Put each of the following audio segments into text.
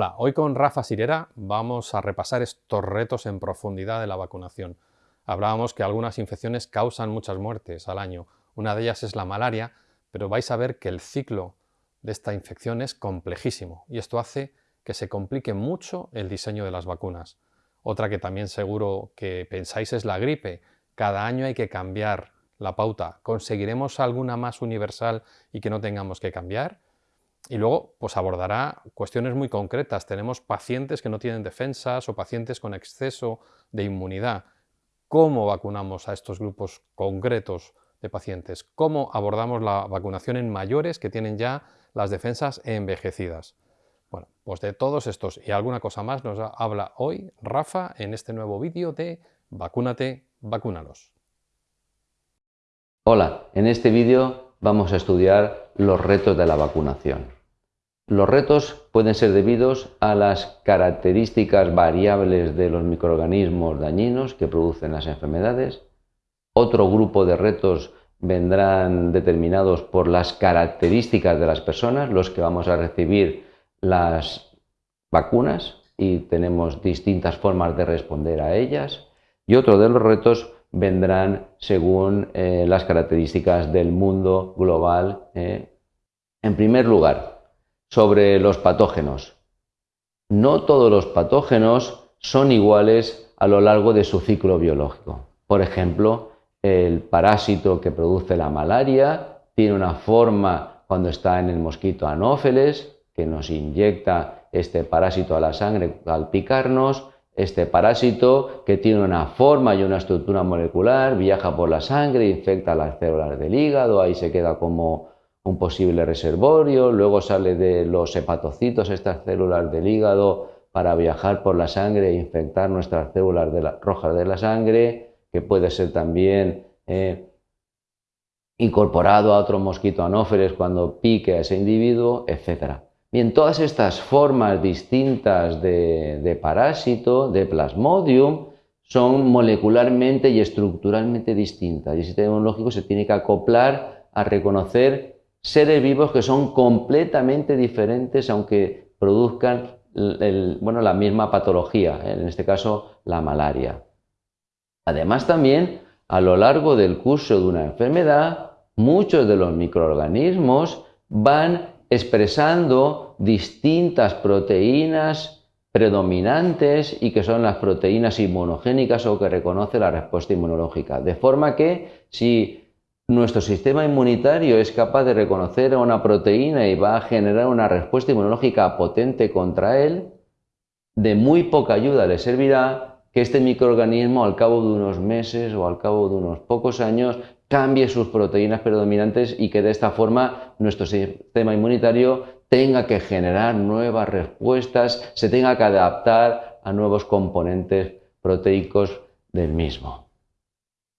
Hola, hoy con Rafa Sirera vamos a repasar estos retos en profundidad de la vacunación. Hablábamos que algunas infecciones causan muchas muertes al año. Una de ellas es la malaria, pero vais a ver que el ciclo de esta infección es complejísimo y esto hace que se complique mucho el diseño de las vacunas. Otra que también seguro que pensáis es la gripe. Cada año hay que cambiar la pauta. ¿Conseguiremos alguna más universal y que no tengamos que cambiar? Y luego pues abordará cuestiones muy concretas. Tenemos pacientes que no tienen defensas o pacientes con exceso de inmunidad. ¿Cómo vacunamos a estos grupos concretos de pacientes? ¿Cómo abordamos la vacunación en mayores que tienen ya las defensas envejecidas? Bueno, pues de todos estos y alguna cosa más nos habla hoy Rafa en este nuevo vídeo de Vacúnate, vacúnalos. Hola, en este vídeo vamos a estudiar los retos de la vacunación. Los retos pueden ser debidos a las características variables de los microorganismos dañinos que producen las enfermedades. Otro grupo de retos vendrán determinados por las características de las personas, los que vamos a recibir las vacunas y tenemos distintas formas de responder a ellas. Y otro de los retos vendrán según eh, las características del mundo global. Eh. En primer lugar, sobre los patógenos. No todos los patógenos son iguales a lo largo de su ciclo biológico. Por ejemplo, el parásito que produce la malaria tiene una forma cuando está en el mosquito anófeles, que nos inyecta este parásito a la sangre al picarnos, este parásito que tiene una forma y una estructura molecular, viaja por la sangre, infecta las células del hígado, ahí se queda como un posible reservorio, luego sale de los hepatocitos, estas células del hígado, para viajar por la sangre e infectar nuestras células rojas de la sangre, que puede ser también eh, incorporado a otro mosquito anófeles cuando pique a ese individuo, etc. Bien, todas estas formas distintas de, parásito, de plasmodium, son molecularmente y estructuralmente distintas y el sistema inmunológico se tiene que acoplar a reconocer seres vivos que son completamente diferentes aunque produzcan bueno, la misma patología, ¿eh? en este caso la malaria. Además también, a lo largo del curso de una enfermedad, muchos de los microorganismos van expresando distintas proteínas predominantes y que son las proteínas inmunogénicas o que reconoce la respuesta inmunológica. De forma que si nuestro sistema inmunitario es capaz de reconocer a una proteína y va a generar una respuesta inmunológica potente contra él, de muy poca ayuda le servirá que este microorganismo al cabo de unos meses o al cabo de unos pocos años cambie sus proteínas predominantes y que de esta forma nuestro sistema inmunitario tenga que generar nuevas respuestas, se tenga que adaptar a nuevos componentes proteicos del mismo.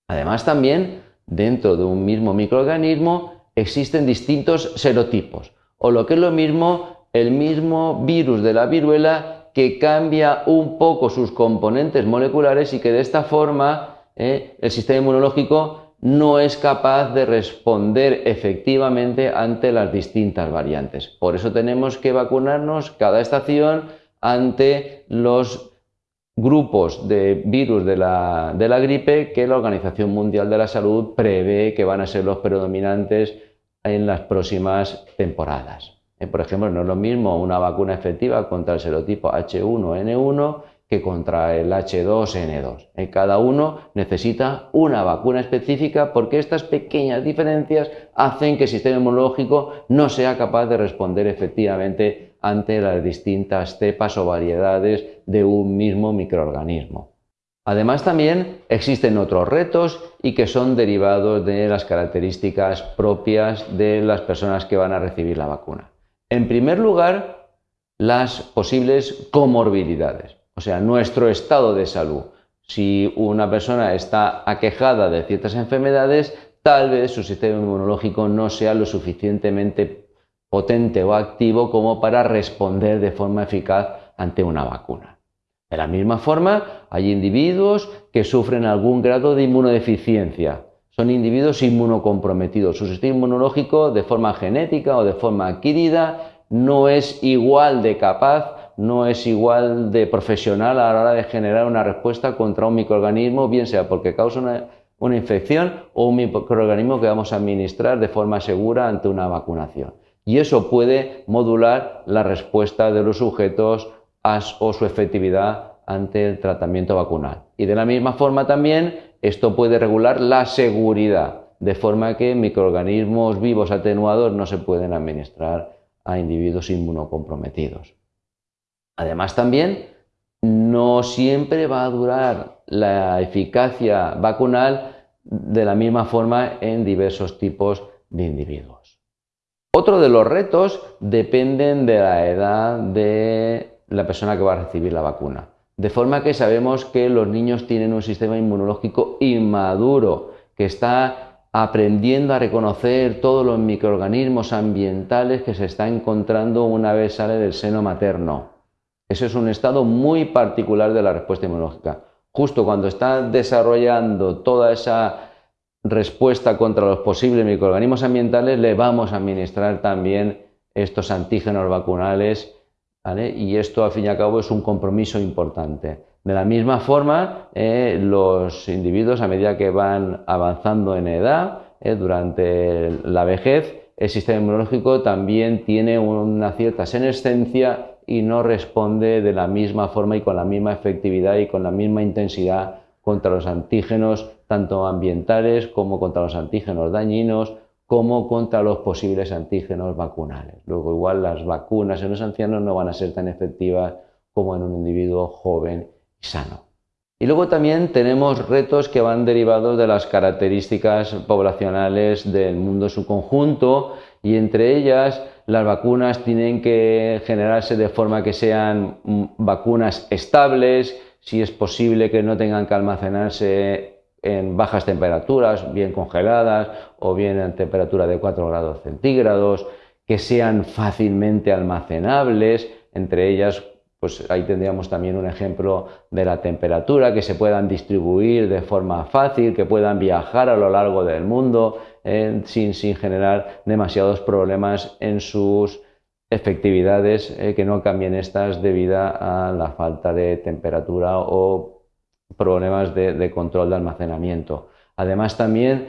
Además también, dentro de un mismo microorganismo existen distintos serotipos, o lo que es lo mismo, el mismo virus de la viruela que cambia un poco sus componentes moleculares y que de esta forma eh, el sistema inmunológico no es capaz de responder efectivamente ante las distintas variantes. Por eso tenemos que vacunarnos cada estación ante los grupos de virus de la, gripe que la Organización Mundial de la Salud prevé que van a ser los predominantes en las próximas temporadas. Eh, por ejemplo, no es lo mismo una vacuna efectiva contra el serotipo H1N1 que contra el H2N2. En cada uno necesita una vacuna específica porque estas pequeñas diferencias hacen que el sistema inmunológico no sea capaz de responder efectivamente ante las distintas cepas o variedades de un mismo microorganismo. Además también existen otros retos y que son derivados de las características propias de las personas que van a recibir la vacuna. En primer lugar, las posibles comorbilidades o sea, nuestro estado de salud. Si una persona está aquejada de ciertas enfermedades, tal vez su sistema inmunológico no sea lo suficientemente potente o activo como para responder de forma eficaz ante una vacuna. De la misma forma, hay individuos que sufren algún grado de inmunodeficiencia. Son individuos inmunocomprometidos. Su sistema inmunológico, de forma genética o de forma adquirida, no es igual de capaz no es igual de profesional a la hora de generar una respuesta contra un microorganismo, bien sea porque causa una, infección o un microorganismo que vamos a administrar de forma segura ante una vacunación. Y eso puede modular la respuesta de los sujetos o su efectividad ante el tratamiento vacunal. Y de la misma forma también esto puede regular la seguridad, de forma que microorganismos vivos atenuados no se pueden administrar a individuos inmunocomprometidos. Además también no siempre va a durar la eficacia vacunal de la misma forma en diversos tipos de individuos. Otro de los retos dependen de la edad de la persona que va a recibir la vacuna. De forma que sabemos que los niños tienen un sistema inmunológico inmaduro, que está aprendiendo a reconocer todos los microorganismos ambientales que se está encontrando una vez sale del seno materno. Ese es un estado muy particular de la respuesta inmunológica. Justo cuando está desarrollando toda esa respuesta contra los posibles microorganismos ambientales, le vamos a administrar también estos antígenos vacunales y esto al fin y al cabo es un compromiso importante. De la misma forma, eh, los individuos a medida que van avanzando en edad, eh, durante la vejez, el sistema inmunológico también tiene una cierta senescencia y no responde de la misma forma y con la misma efectividad y con la misma intensidad contra los antígenos, tanto ambientales como contra los antígenos dañinos como contra los posibles antígenos vacunales. Luego igual las vacunas en los ancianos no van a ser tan efectivas como en un individuo joven y sano. Y luego también tenemos retos que van derivados de las características poblacionales del mundo en su conjunto y entre ellas las vacunas tienen que generarse de forma que sean mm, vacunas estables, si es posible que no tengan que almacenarse en bajas temperaturas, bien congeladas o bien en temperatura de 4 grados centígrados, que sean fácilmente almacenables, entre ellas pues ahí tendríamos también un ejemplo de la temperatura, que se puedan distribuir de forma fácil, que puedan viajar a lo largo del mundo eh, sin, generar demasiados problemas en sus efectividades, eh, que no cambien estas debido a la falta de temperatura o problemas de, control de almacenamiento. Además también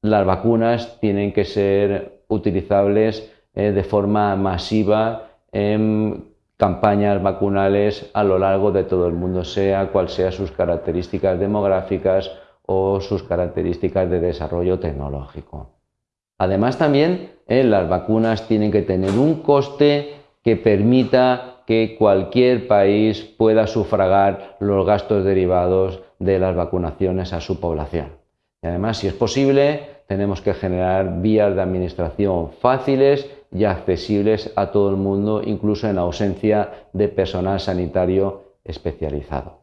las vacunas tienen que ser utilizables eh, de forma masiva en campañas vacunales a lo largo de todo el mundo, sea cual sea sus características demográficas o sus características de desarrollo tecnológico. Además también eh, las vacunas tienen que tener un coste que permita que cualquier país pueda sufragar los gastos derivados de las vacunaciones a su población. Y además, si es posible, tenemos que generar vías de administración fáciles y accesibles a todo el mundo, incluso en ausencia de personal sanitario especializado.